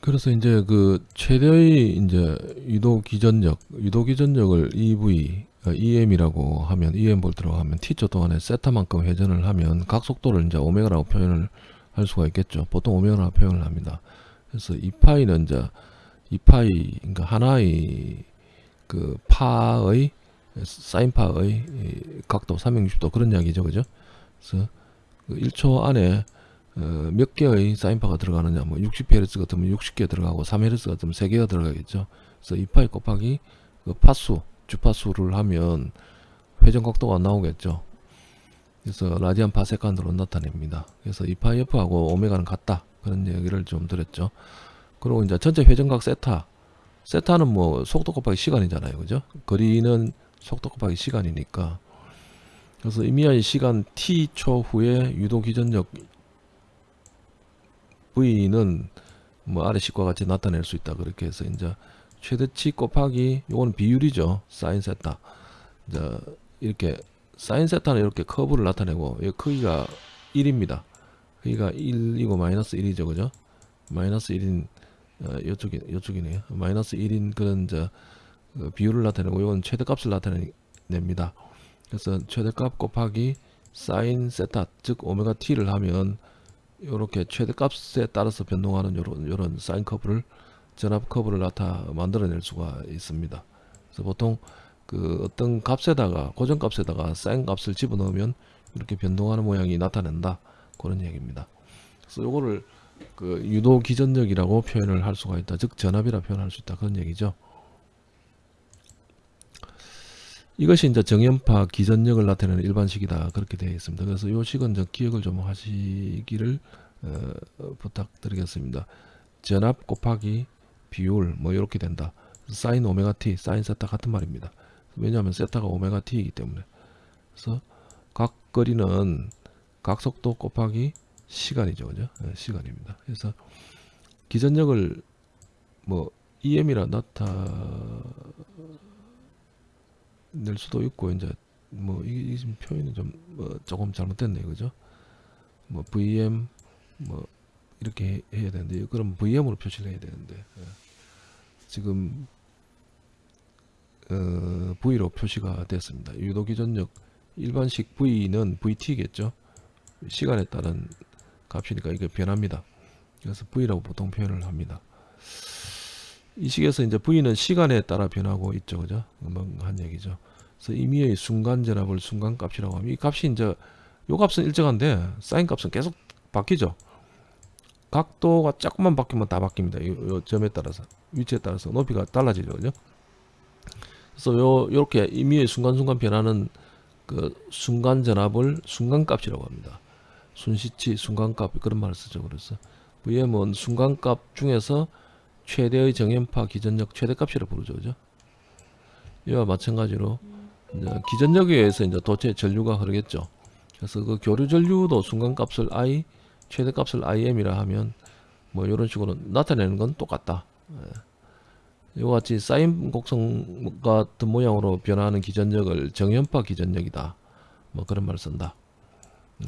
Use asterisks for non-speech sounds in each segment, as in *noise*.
그래서 이제 그 최대의 이제 유도 기전력, 유도 기전력을 EV, 어, EM이라고 하면 EM 볼트라고 하면 T초 동안에 세타만큼 회전을 하면 각 속도를 이제 오메가라고 표현을 할 수가 있겠죠. 보통 오메가라고 표현을 합니다. 그래서 이 파이는 이제 이 파이 그러니까 하나의 그 파의 사인 파의 이 각도 360도 그런 이야기죠. 그죠? 그래서 그 1초 안에 어, 몇 개의 사인파가 들어가느냐. 뭐 60Hz 같으면 60개 들어가고 3Hz 같으면 3개가 들어가겠죠. 그래서 이 파이 곱하기 그 파수 주파수를 하면 회전 각도가 나오겠죠. 그래서 라디안 파세칸으로 나타냅니다. 그래서 이 파이 F하고 오메가는 같다. 그런 얘기를 좀 드렸죠. 그리고 이제 전체 회전각 세타. 세타는 뭐 속도 곱하기 시간이잖아요. 그죠? 거리는 속도 곱하기 시간이니까. 그래서 의미한 시간 t초 후에 유도 기전력 V는 뭐 아래 식과 같이 나타낼 수 있다. 그렇게 해서 이제 최대치 곱하기 요거는 비율이죠. 사인 세타. 이제 이렇게 사인 세타는 이렇게 커브를 나타내고 이 크기가 1입니다. 크기가 1이고 마이너스 1이죠. 그죠? 마이너스 1인 어, 요쪽이 요쪽이네요. 마이너스 1인 그런 이제 어, 비율을 나타내고 이건 최대값을 나타냅니다. 그래서 최대값 곱하기 사인 세타 즉 오메가 t를 하면 이렇게 최대값에 따라서 변동하는 요런 요런 사인 커브를 전압 커브를 나타 만들어낼 수가 있습니다. 그래서 보통 그 어떤 값에다가 고정 값에다가 사인 값을 집어넣으면 이렇게 변동하는 모양이 나타낸다 그런 얘기입니다. 그래서 요거를 그 유도 기전력이라고 표현을 할 수가 있다. 즉 전압이라 표현할 수 있다 그런 얘기죠. 이것이 이제 정연파 기전력을 나타내는 일반식이다 그렇게 되어 있습니다. 그래서 이 식은 좀 기억을 좀 하시기를 어, 부탁드리겠습니다. 전압 곱하기 비율 뭐 이렇게 된다. 사인 오메가 t, 사인 세타 같은 말입니다. 왜냐하면 세타가 오메가 t이기 때문에. 그래서 각 거리는 각 속도 곱하기 시간이죠, 그죠? 네, 시간입니다. 그래서 기전력을 뭐 EM이라 나타 낼 수도 있고 이제 뭐 이게 지금 표현이 좀 뭐 조금 잘못됐네요. 그죠? 뭐 VM 뭐 이렇게 해, 야 되는데 그럼 VM으로 표시를 해야 되는데 예. 지금 어, V로 표시가 됐습니다. 유도 기전력 일반식 V는 VT겠죠? 시간에 따른 값이니까 이게 변합니다. 그래서 V라고 보통 표현을 합니다 이 식에서 이제 V는 시간에 따라 변하고 있죠. 그죠? 한 얘기죠. 그래서 임의의 순간 전압을 순간 값이라고 하면 이 값이 이제 요 값은 일정한데 사인 값은 계속 바뀌죠. 각도가 조금만 바뀌면 다 바뀝니다. 요, 요 점에 따라서 위치에 따라서 높이가 달라지죠. 그죠? 그래서 요 요렇게 임의의 순간순간 변하는 그 순간 전압을 순간 값이라고 합니다. 순시치 순간 값 그런 말을 쓰죠. 그래서 VM은 순간 값 중에서 최대의 정연파 기전력 최대값이라 부르죠. 그죠? 이와 마찬가지로 기전력에 의해서 이제 도체 전류가 흐르겠죠. 그래서 그 교류 전류도 순간값을 I, 최대값을 IM이라 하면 뭐 이런 식으로 나타내는 건 똑같다. 예. 이와 같이 사인 곡선 같은 모양으로 변화하는 기전력을 정연파 기전력이다. 뭐 그런 말을 쓴다.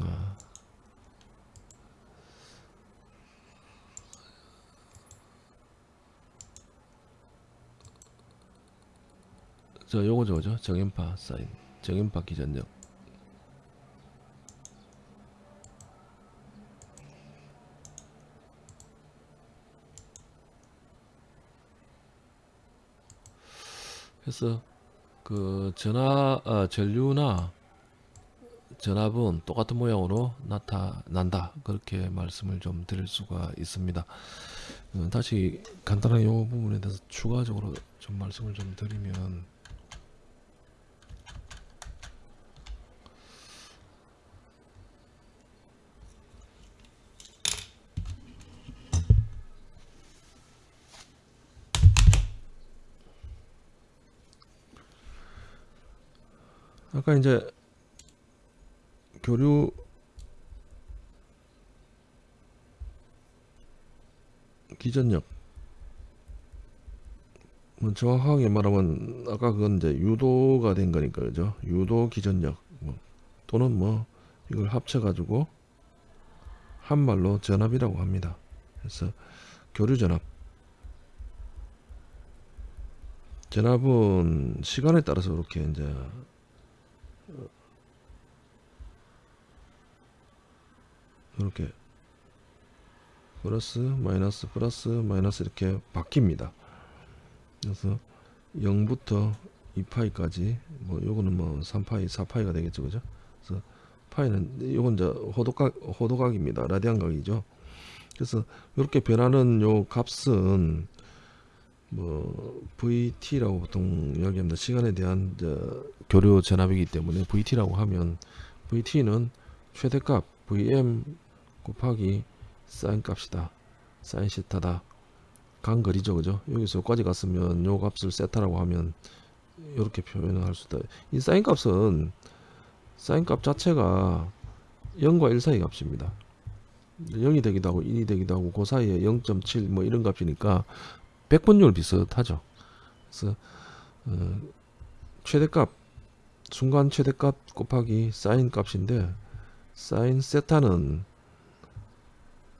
어. 저 요거죠 그죠? 정연파 사인. 정연파 기전력 그래서 그 전화 아, 전류나 전압은 똑같은 모양으로 나타난다. 그렇게 말씀을 좀 드릴 수가 있습니다. 음, 다시 간단하게 이 부분에 대해서 추가적으로 좀 말씀을 좀 드리면 아까 이제 교류 기전력 뭐 정확하게 말하면 아까 그건 이제 유도가 된 거니까 그죠? 유도 기전력 뭐 또는 뭐 이걸 합쳐 가지고 한말로 전압이라고 합니다. 그래서 교류 전압 전압은 시간에 따라서 이렇게 이제 이렇게 플러스 마이너스 플러스 마이너스 이렇게 바뀝니다. 그래서 0부터 2파이까지 뭐 요거는 뭐 3파이 4파이가 되겠죠 그죠? 그래서 파이는 요건 이제 호도각 호도각입니다. 라디안각이죠. 그래서 이렇게 변하는 요 값은 뭐 VT라고 보통 이야기합니다. 시간에 대한 저 교류 전압이기 때문에 VT라고 하면 VT는 최대값 VM 곱하기 사인 값이다. 사인 시타다. 간거리죠 그죠? 여기서 여기까지 갔으면 요 값을 세타라고 하면 이렇게 표현을 할수 있다 이 사인 값은 사인 값 자체가 0과 1 사이 값입니다. 0이 되기도 하고 1이 되기도 하고 그 사이에 0.7 뭐 이런 값이니까 백분율 비슷하죠 그래서 어, 최대값 순간 최대값 곱하기 사인 값인데 사인 세타는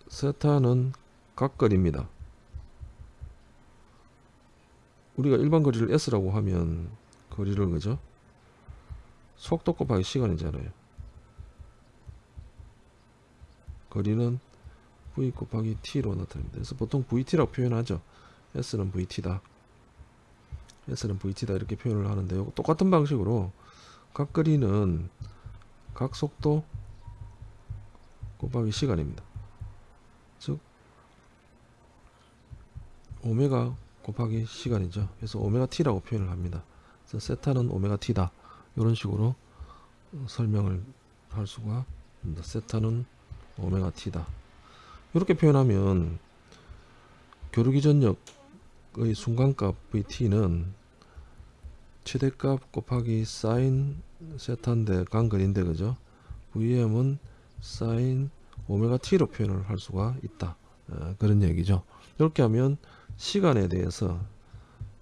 세타는 각거리입니다 우리가 일반 거리를 s라고 하면 거리를 그죠? 속도 곱하기 시간이잖아요. 거리는 v 곱하기 t로 나타납니다. 그래서 보통 vt라고 표현하죠. S는 vt다. s는 vt다 이렇게 표현을 하는데요. 똑같은 방식으로 각 거리는 각 속도 곱하기 시간입니다. 즉 오메가 곱하기 시간이죠. 그래서 오메가 t라고 표현을 합니다. 그래서 세타는 오메가 t다. 이런 식으로 설명을 할 수가 있습니다. 세타는 오메가 t다. 이렇게 표현하면 교류기전력 의 순간값 vt는 최대값 곱하기 사인 세타인데 간거리인데 그죠? vm은 사인 오메가 t로 표현을 할 수가 있다. 어, 그런 얘기죠. 이렇게 하면 시간에 대해서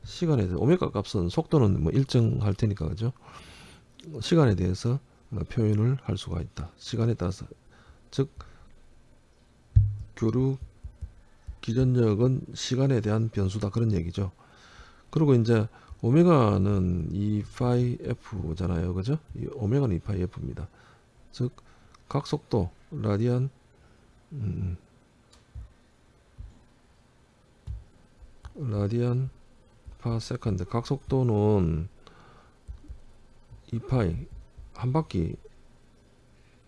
시간에 대해서 오메가 값은 속도는 뭐 일정할 테니까 그죠 시간에 대해서 어, 표현을 할 수가 있다 시간에 따라서 즉 교류 기전력은 시간에 대한 변수다. 그런 얘기죠. 그리고 이제 오메가는 2파이 f잖아요. 그죠? 이 오메가는 2파이 f입니다. 즉 각 속도 라디안 음, 라디안 per second. 각 속도는 2파이 한 바퀴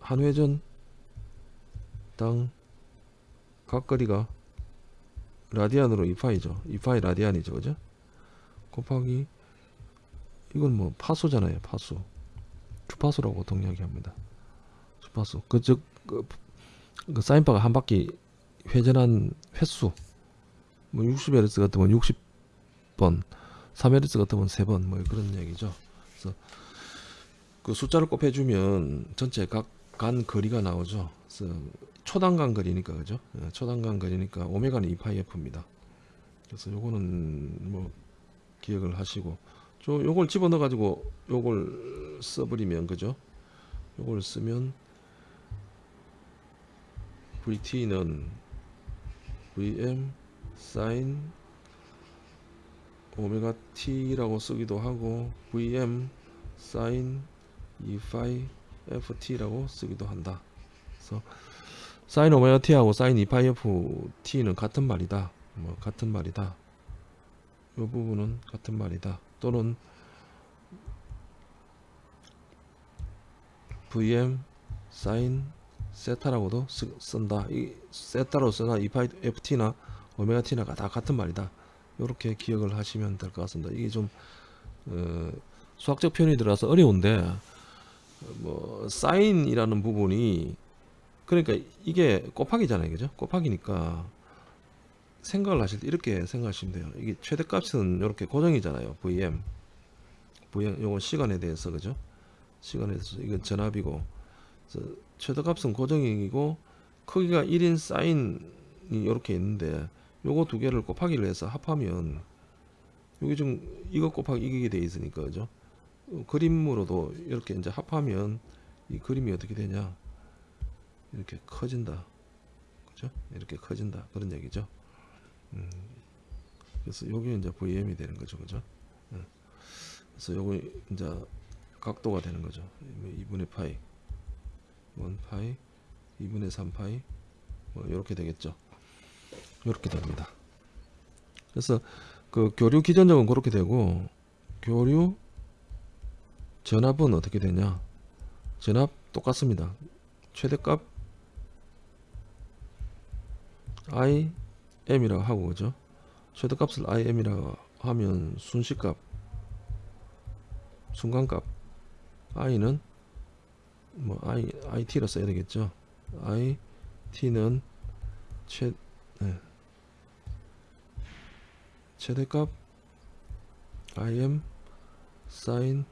한 회전 당 각거리가 라디안으로 2파이죠. 2파이 라디안이죠. 그죠? 곱하기 이건 뭐 파수잖아요. 파수. 주파수라고 보통 이야기합니다. 주파수. 그즉 그, 그 사인바가 한 바퀴 회전한 횟수. 뭐 60Hz 같으면 60번, 3Hz 같으면 3번 뭐 그런 얘기죠. 그래서 그 숫자를 곱해주면 전체 각 간 거리가 나오죠. 그래서 초단간 거리니까 그죠? 예, 초단간 거리니까 오메가는 2파이 f입니다. 그래서 요거는 뭐 기억을 하시고 저 요걸 집어넣어 가지고 요걸 써버리면 그죠? 요걸 쓰면 VT는 VM 사인 오메가 t라고 쓰기도 하고 vm 사인 2파이 ft라고 쓰기도 한다. 그래서 사인 오메가 t하고 사인 2파이 ft는 같은 말이다. 뭐 같은 말이다. 이 부분은 같은 말이다. 또는 vm 사인 세타라고도 쓰, 쓴다. 이 세타로 쓰나 2파이 ft나 오메가 t나가 다 같은 말이다. 이렇게 기억을 하시면 될 것 같습니다. 이게 좀 어, 수학적 표현이 들어서 어려운데 뭐 사인이라는 부분이 그러니까 이게 곱하기잖아요, 그죠? 곱하기니까 생각을 하실 때 이렇게 생각하시면 돼요. 이게 최대값은 이렇게 고정이잖아요, VM. VM 요건 시간에 대해서 그죠? 시간에 대해서 이건 전압이고 최대값은 고정이고 크기가 1인 사인이 이렇게 있는데 요거 두 개를 곱하기를 해서 합하면 여기 좀 이거 곱하기 이게 돼 있으니까 그죠 어, 그림으로도 이렇게 이제 합하면 이 그림이 어떻게 되냐 이렇게 커진다 그죠 이렇게 커진다 그런 얘기죠 음, 그래서 요게 이제 VM이 되는 거죠 그죠 음. 그래서 요거 이제 각도가 되는 거죠. 2분의 파이, 1 파이, 2분의 3 파이, 뭐 이렇게 되겠죠. 이렇게 됩니다. 그래서 그 교류 기전적은 그렇게 되고 교류 전압은 어떻게 되냐? 전압 똑같습니다. 최대값 i m이라고 하고 그죠? 최대값을 i m이라고 하면 순시값 순간값 i는 뭐 i it라 써야 되겠죠. i t는 최 네. 최대값 im sin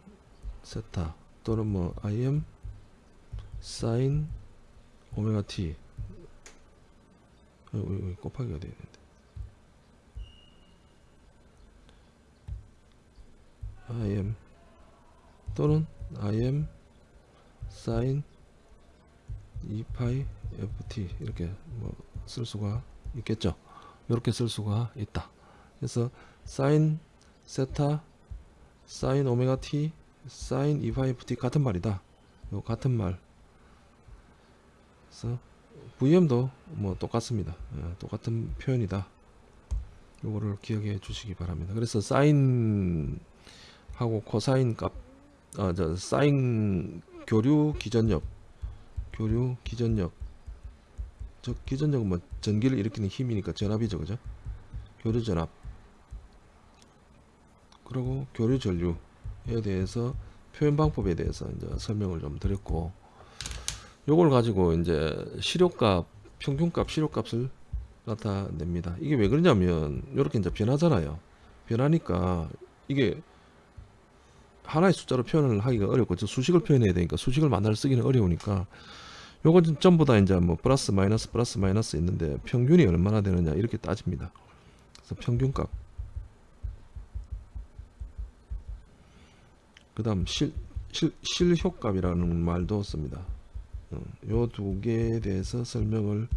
세타 또는 뭐 im sin 오메가 t 여기, 곱하기가 되는데? Im 또는 im sin 2파이 ft 이렇게 뭐 쓸 수가 있겠죠? 이렇게 쓸 수가 있다. 그래서 sin 세타 sin 오메가 t sin 2파이 ft 같은 말이다. 요 같은 말. 그래서 VM도 뭐 똑같습니다. 예, 똑같은 표현이다. 요거를 기억해 주시기 바랍니다. 그래서 사인 하고 코사인 값 아, 저 사인 교류 기전력 교류 기전력 저 기전력은 뭐 전기를 일으키는 힘이니까 전압이죠 그죠? 교류 전압. 그리고 교류 전류에 대해서 표현 방법에 대해서 이제 설명을 좀 드렸고 요걸 가지고 이제 시료값 평균값 시료값을 나타냅니다. 이게 왜 그러냐면 이렇게 이제 변하잖아요. 변하니까 이게 하나의 숫자로 표현을 하기가 어렵고 저 수식을 표현해야 되니까 수식을 만날 쓰기는 어려우니까 요건 전부 다 이제 뭐 플러스 마이너스 플러스 마이너스 있는데 평균이 얼마나 되느냐 이렇게 따집니다. 그래서 평균값. 그 다음 실효값이라는 말도 씁니다 요 두 개에 대해서 설명을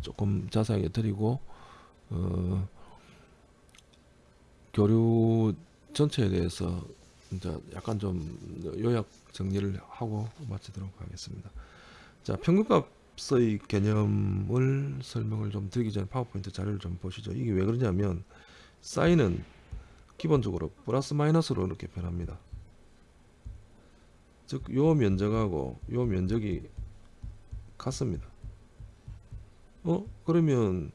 조금 자세하게 드리고 어, 교류 전체에 대해서 이제 약간 좀 요약 정리를 하고 마치도록 하겠습니다. 자, 평균값의 개념을 설명을 좀 드리기 전에 파워포인트 자료를 좀 보시죠. 이게 왜 그러냐면 사인은 기본적으로 플러스 마이너스로 이렇게 변합니다. 즉, 요 면적하고 요 면적이 같습니다. 어? 그러면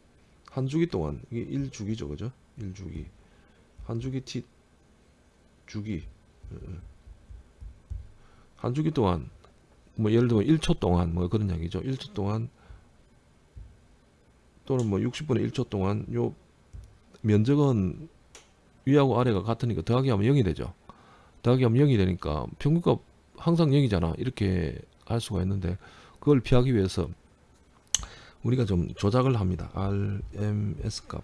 한 주기 동안 이게 1주기죠. 그죠? 1주기. 한 주기 t 주기 한 주기 동안 뭐 예를 들면 1초 동안 뭐 그런 얘기죠. 1초 동안 또는 뭐 60분의 1초 동안 요 면적은 위하고 아래가 같으니까 더하기 하면 0이 되죠. 더하기 하면 0이 되니까 평균값 항상 0이잖아. 이렇게 할 수가 있는데 그걸 피하기 위해서 우리가 좀 조작을 합니다. RMS 값.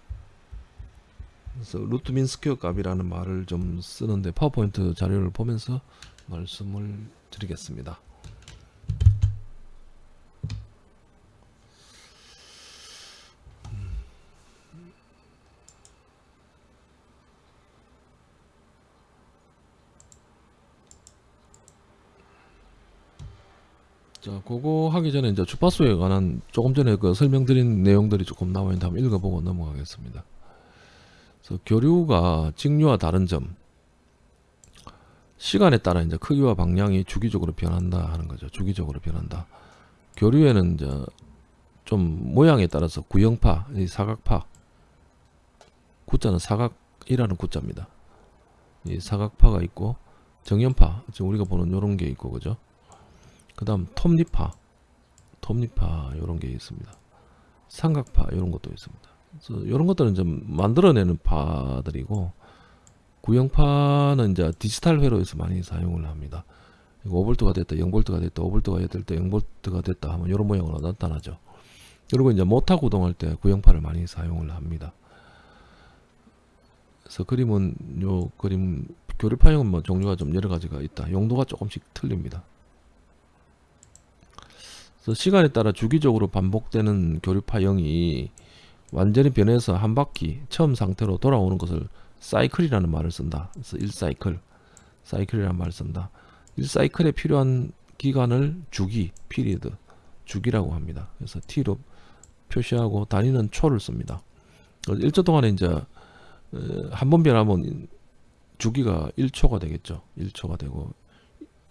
그래서 root mean square 값이라는 말을 좀 쓰는데 파워포인트 자료를 보면서 말씀을 드리겠습니다. 자, 그거 하기 전에 이제 주파수에 관한 조금 전에 그 설명드린 내용들이 조금 나와 있는데 한번 읽어보고 넘어가겠습니다. 그래서 교류가 직류와 다른 점 시간에 따라 이제 크기와 방향이 주기적으로 변한다 하는 거죠. 주기적으로 변한다. 교류에는 이제 좀 모양에 따라서 구형파, 사각파, 구자는 사각이라는 구자입니다. 이 사각파가 있고 정현파, 지금 우리가 보는 이런 게 있고 그죠? 그 다음 톱니파 톱니파 이런 게 있습니다. 삼각파 이런 것도 있습니다. 그래서 이런 것들은 좀 만들어내는 파들이고 구형파는 이제 디지털 회로에서 많이 사용을 합니다. 5볼트가 됐다 0볼트가 됐다 5볼트가 됐다 0볼트가 됐다 하면 이런 모양으로 나타나죠. 그리고 이제 모타 구동할 때 구형파를 많이 사용을 합니다. 그래서 그림은 요 그림 교류파형은 뭐 종류가 좀 여러 가지가 있다. 용도가 조금씩 틀립니다 그래서 시간에 따라 주기적으로 반복되는 교류 파형이 완전히 변해서 한 바퀴 처음 상태로 돌아오는 것을 사이클이라는 말을 쓴다. 그래서 1사이클, 사이클이라는 말을 쓴다. 1사이클에 필요한 기간을 주기, 피리드, 주기라고 합니다. 그래서 t로 표시하고 단위는 초를 씁니다. 1초 동안에 이제 한 번 변하면 주기가 1초가 되겠죠. 1초가 되고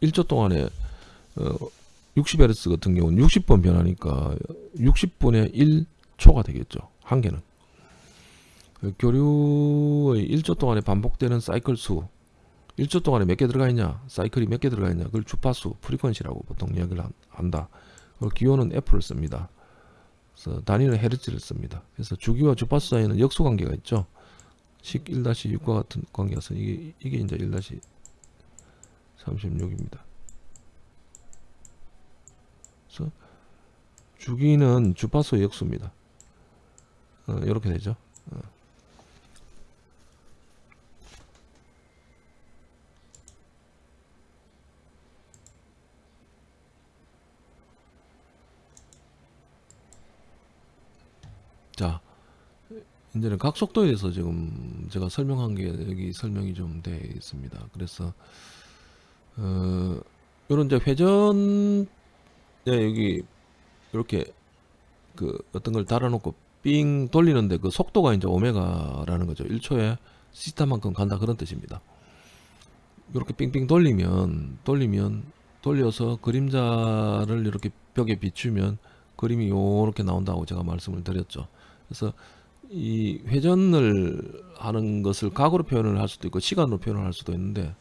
1초 동안에 60Hz 같은 경우는 60번 변하니까 60분의 1초가 되겠죠. 한 개는. 그 교류의 1초 동안에 반복되는 사이클 수 1초 동안에 몇 개 들어가 있냐 사이클이 몇 개 들어가 있냐 그걸 주파수 프리퀀시라고 보통 이야기를 한다 그 기호는 F를 씁니다 그래서 단위는 헤르츠를 씁니다 그래서 주기와 주파수 사이에는 역수 관계가 있죠 식 1-6과 같은 관계가 서 이게 이게 이제 1-36입니다 그래서 주기는 주파수의 역수입니다 어, 이렇게 되죠 어. 자, 이제는 각속도에 대해서 지금 제가 설명한 게 여기 설명이 좀 되어 있습니다. 그래서 어, 이런 이제 회전 네, 여기 이렇게 그 어떤 걸 달아놓고 삥 돌리는데 그 속도가 이제 오메가라는 거죠. 1초에 시타만큼 간다 그런 뜻입니다. 이렇게 삥삥 돌리면 돌리면 돌려서 그림자를 이렇게 벽에 비추면 그림이 요렇게 나온다고 제가 말씀을 드렸죠. 그래서 이 회전을 하는 것을 각으로 표현을 할 수도 있고 시간으로 표현을 할 수도 있는데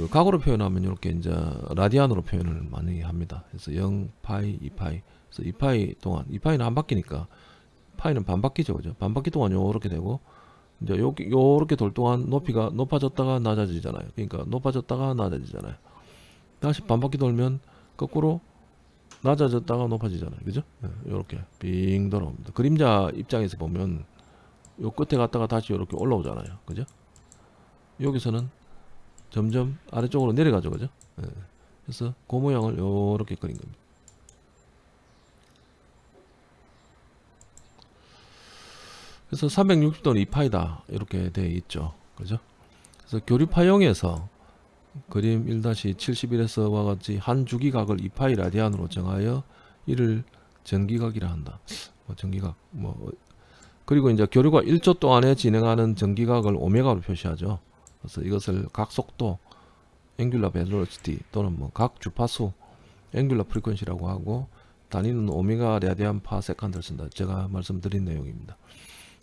그 각으로 표현하면 이렇게 이제 라디안으로 표현을 많이 합니다. 그래서 0 파이, 2 파이. 그래서 2 파이 동안 2 파이는 안 바뀌니까 파이는 반 바뀌죠, 그죠? 반 바퀴 동안 요렇게 되고 이제 요 요렇게 돌 동안 높이가 높아졌다가 낮아지잖아요. 그러니까 높아졌다가 낮아지잖아요. 다시 반 바퀴 돌면 거꾸로 낮아졌다가 높아지잖아요. 그죠? 이렇게 네, 빙 돌아옵니다. 그림자 입장에서 보면 요 끝에 갔다가 다시 이렇게 올라오잖아요. 그죠? 여기서는 점점 아래쪽으로 내려가죠. 그죠? 네. 그래서 그 모양을 이렇게 그린 겁니다. 그래서 360도는 2파이다. 이렇게 되어 있죠. 그죠? 그래서 교류파형에서 그림 1-71에서와 같이 한 주기각을 2파이 라디안으로 정하여 이를 전기각이라 한다. 뭐 전기각 뭐 그리고 이제 교류가 1초 동안에 진행하는 전기각을 오메가로 표시하죠. 그래서 이것을 각 속도 angular velocity 또는 뭐 각 주파수 angular frequency라고 하고 단위는 오메가 라디안 per second를 쓴다. 제가 말씀드린 내용입니다.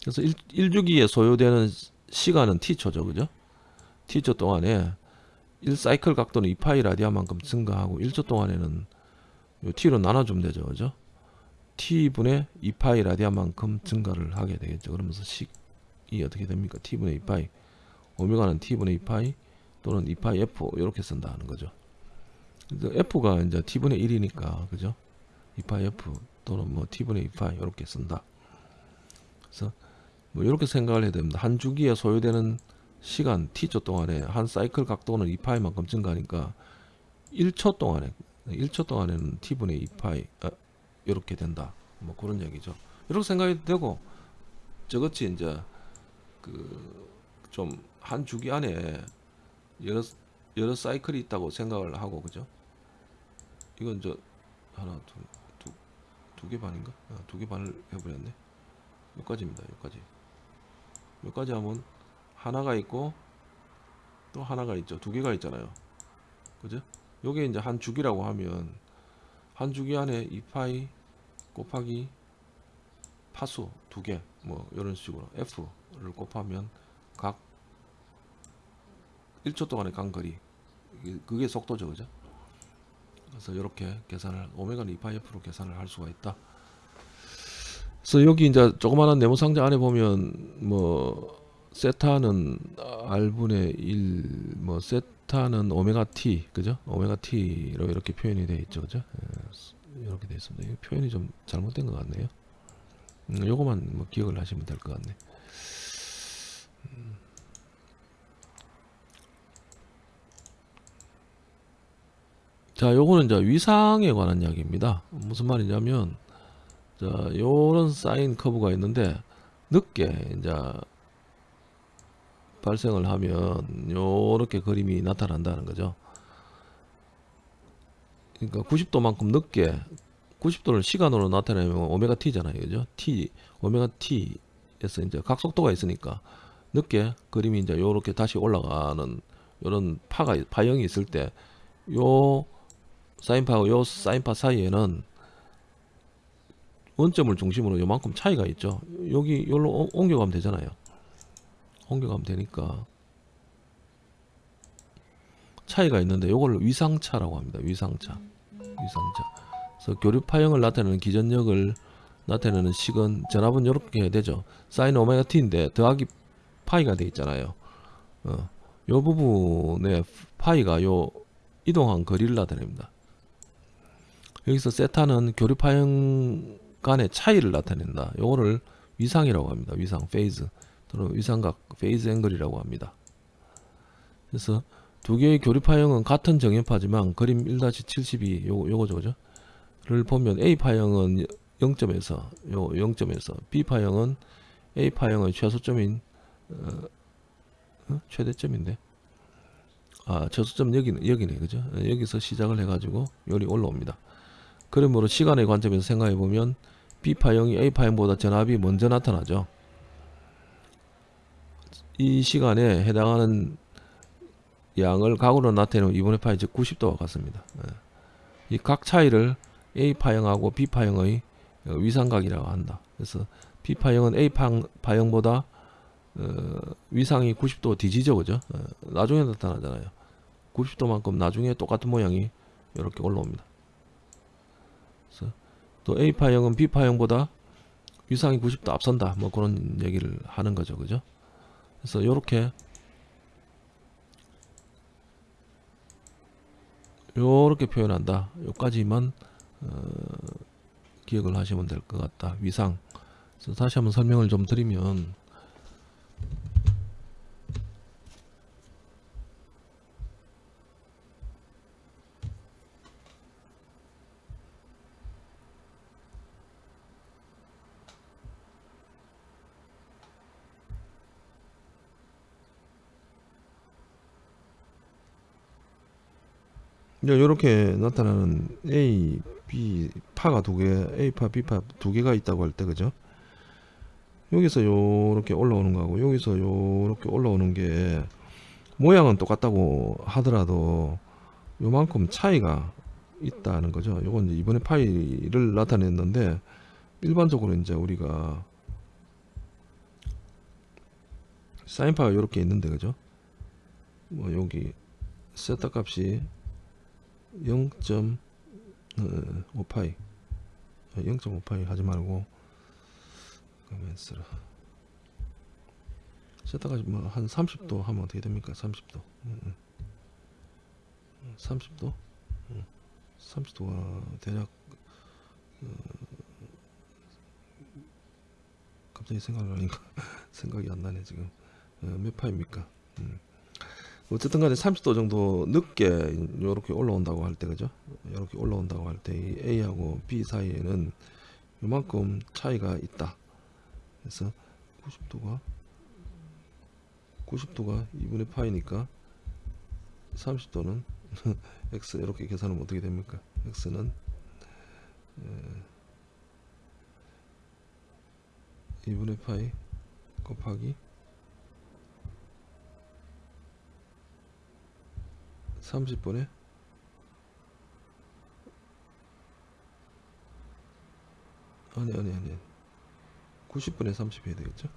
그래서 1, 1주기에 소요되는 시간은 t초죠. 그죠? t초 동안에 1사이클 각도는 2파이 라디안만큼 증가하고 1초 동안에는 t로 나눠주면 되죠. 그죠? t분의 2파이 라디안만큼 증가를 하게 되겠죠. 그러면서 식이 어떻게 됩니까? t분의 2파이 오메가는 t분의 2파이 또는 2파이 f 이렇게 쓴다는 거죠. f가 이제 t분의 1이니까 그죠? 2파이 f 또는 뭐 t분의 2파이 이렇게 쓴다. 그래서 뭐 이렇게 생각을 해야 됩니다. 한 주기에 소요되는 시간 t초 동안에 한 사이클 각도는 2파이만큼 증가하니까 1초 동안에 1초 동안에는 t분의 2파이 아, 이렇게 된다. 뭐 그런 얘기죠. 이렇게 생각이 되고 저것이 이제 그 좀 한 주기 안에 여러 여러 사이클이 있다고 생각을 하고 그죠? 이건 저 하나 두두 개 반인가? 아, 두개 반을 해버렸네. 여기까지입니다. 여기까지. 여기까지 하면 하나가 있고 또 하나가 있죠. 두 개가 있잖아요. 그죠? 요게 이제 한 주기라고 하면 한 주기 안에 2파이 곱하기 파수 두 개 뭐 이런 식으로 F를 곱하면 각 1초 동안의 간 거리 그게 속도죠. 그죠? 그래서 이렇게 계산을 오메가는 2파이 F로 계산을 할 수가 있다. 그래서 여기 이제 조그마한 네모 상자 안에 보면 뭐 세타는 R분의 1, 뭐 세타는 오메가 T, 그죠? 오메가 T로 이렇게 표현이 되어 있죠, 그죠? 예, 이렇게 되어 있습니다. 표현이 좀 잘못된 것 같네요. 음, 요거만 뭐 기억을 하시면 될 것 같네. 음. 자, 요거는 이제 위상에 관한 이야기입니다. 무슨 말이냐면, 자, 요런 사인 커브가 있는데, 늦게 이제 발생을 하면 요렇게 그림이 나타난다는 거죠. 그러니까 90도만큼 늦게 90도를 시간으로 나타내면 오메가 t잖아요. 그죠? t 오메가 t에서 이제 각속도가 있으니까 늦게 그림이 이제 요렇게 다시 올라가는 요런 파가 파형이 있을 때요 사인파하고 요 사인파 사이에는 원점을 중심으로 요만큼 차이가 있죠. 여기 여기로 오- 옮겨가면 되잖아요. 옮겨가면 되니까 차이가 있는데 요걸 위상차라고 합니다. 위상차. 위상차. 그래서 교류 파형을 나타내는 기전력을 나타내는 식은 전압은 이렇게 해야 되죠. 사인 오메가 t인데 더하기 파이가 돼 있잖아요. 어, 요 부분에 파이가 요 이동한 거리를 나타냅니다. 여기서 세타는 교류 파형 간의 차이를 나타낸다. 요거를 위상이라고 합니다. 위상 phase 또는 위상각 phase angle이라고 합니다. 그래서 두 개의 교류 파형은 같은 정현파지만 그림 1-72 요거 요거죠. 그죠? 를 보면 A 파형은 0점에서 요 0점에서 B 파형은 A 파형의 최소점인 어, 어? 최대점인데 아 최소점 여기는 여기네 그죠? 어, 여기서 시작을 해 가지고 열이 올라옵니다. 그러므로 시간의 관점에서 생각해 보면 B 파형이 A 파형보다 전압이 먼저 나타나죠. 이 시간에 해당하는 양을 각으로 나타내는 2분의 파이 즉 90도와 같습니다. 이 각 차이를 A 파형하고 B 파형의 어, 위상각이라고 한다. 그래서 B 파형은 A 파- 파형보다 어, 위상이 90도 뒤지죠, 그죠? 어, 나중에 나타나잖아요. 90도만큼 나중에 똑같은 모양이 이렇게 올라옵니다. 또 A 파형은 B 파형보다 위상이 90도 앞선다. 뭐 그런 얘기를 하는 거죠, 그죠? 그래서 이렇게 요렇게 표현한다. 요까지만 어, 기억을 하시면 될 것 같다. 위상. 그래서 다시 한번 설명을 좀 드리면 이렇게 나타나는 A, B 파가 두 개, A 파, B 파 두 개가 있다고 할 때 그죠? 여기서 요렇게 올라오는 거하고 여기서 요렇게 올라오는 게 모양은 똑같다고 하더라도 요만큼 차이가 있다는 거죠. 요건 이제 이번에 파이를 나타냈는데 일반적으로 이제 우리가 사인파가 요렇게 있는데 그죠? 뭐 여기 세타 값이 0.5파이. 0.5파이 하지 말고 가만 있어라 세타가 뭐 한 30도 하면 어떻게 됩니까? 30도. 30도? 30도가 대략 어, 갑자기 생각을 하니까 *laughs* 생각이 안 나네 지금. 어, 몇 파입니까? 음. 어쨌든 간에 30도 정도 늦게 이렇게 올라온다고 할 때 그죠? 이렇게 올라온다고 할 때 이 A하고 B 사이에는 요만큼 차이가 있다. 그래서 90도가 90도가 2분의 파이니까 30도는 *laughs* x 이렇게 계산하면 어떻게 됩니까? X는 에, 2분의 파이 곱하기 30분에? 아니 아니 아니 90분에 30 해야 되겠죠?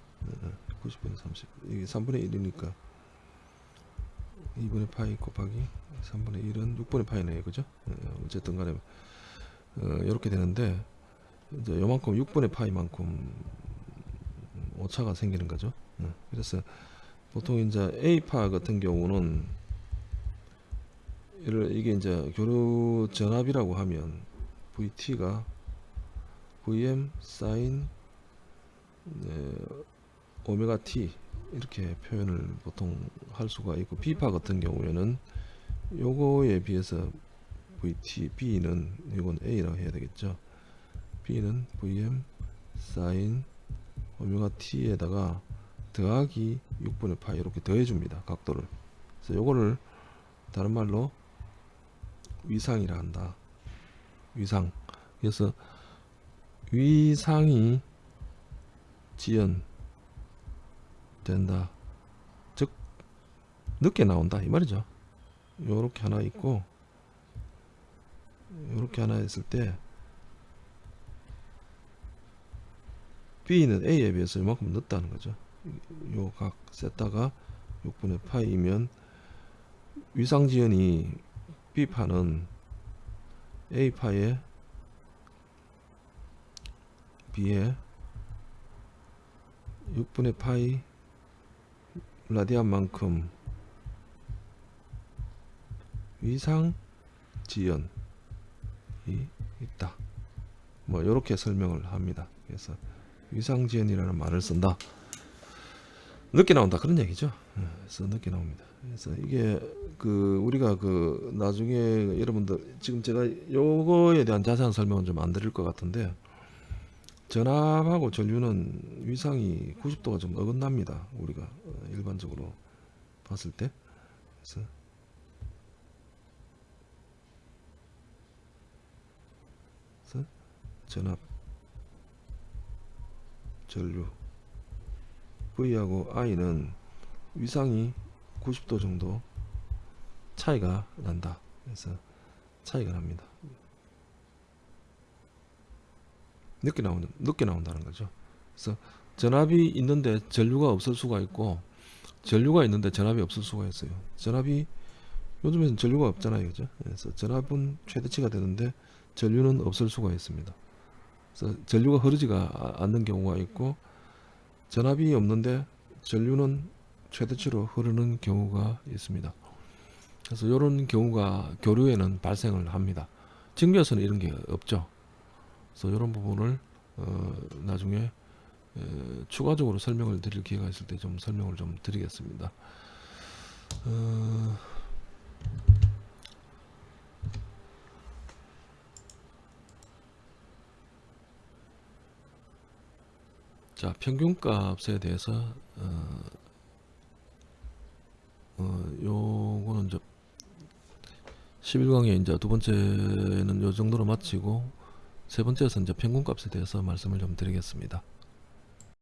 90분에 30 이게 3분의 1이니까 2분의 파이 곱하기 3분의 1은 6분의 파이네요 그죠? 예, 어쨌든 간에 어, 이렇게 되는데 이제 요만큼 6분의 파이만큼 오차가 생기는 거죠. 예, 그래서 보통 이제 A파 같은 경우는 이게 이제 교류 전압이라고 하면 VT가 VM 사인 네, 오메가 T 이렇게 표현을 보통 할 수가 있고 B파 같은 경우에는 요거에 비해서 VT B는 이건 A라고 해야 되겠죠. B는 VM 사인 오메가 T에다가 더하기 6분의 파이 이렇게 더해줍니다. 각도를. 그래서 요거를 다른 말로 위상이라 한다. 위상. 그래서 위상이 지연 된다. 즉 늦게 나온다 이 말이죠. 요렇게 하나 있고 요렇게 하나 있을 때 B는 A에 비해서 이만큼 늦다는 거죠. 요각 세타가 6분의 파이면 위상지연이 B파는 A파에 B에 6분의 파이 라디안만큼 위상 지연이 있다. 뭐 이렇게 설명을 합니다. 그래서 위상 지연이라는 말을 쓴다. 늦게 나온다 그런 얘기죠. 예, 그래서 늦게 나옵니다. 그래서 이게 그 우리가 그 나중에 여러분들 지금 제가 요거에 대한 자세한 설명은 좀 안 드릴 것 같은데 전압하고 전류는 위상이 90도가 좀 어긋납니다. 우리가 어, 일반적으로 봤을 때. 그래서 그래서 전압, 전류, V하고 I는 위상이 90도 정도 차이가 난다. 그래서 차이가 납니다. 늦게 나오는 늦게 나온다는 거죠. 그래서 전압이 있는데 전류가 없을 수가 있고 전류가 있는데 전압이 없을 수가 있어요. 전압이 요즘에는 전류가 없잖아요, 그죠? 그래서 전압은 최대치가 되는데 전류는 없을 수가 있습니다. 그래서 전류가 흐르지가 아- 않는 경우가 있고 전압이 없는데 전류는 최대치로 흐르는 경우가 있습니다. 그래서 이런 경우가 교류에는 발생을 합니다. 증기에서는 이런 게 없죠. 그래서 이런 부분을 어, 나중에 에, 추가적으로 설명을 드릴 기회가 있을 때 좀 설명을 좀 드리겠습니다. 어, 자 평균값에 대해서 어, 어, 요거는 이제 11강의 이제 두 번째는 요 정도로 마치고 세 번째에서 이제 평균값에 대해서 말씀을 좀 드리겠습니다.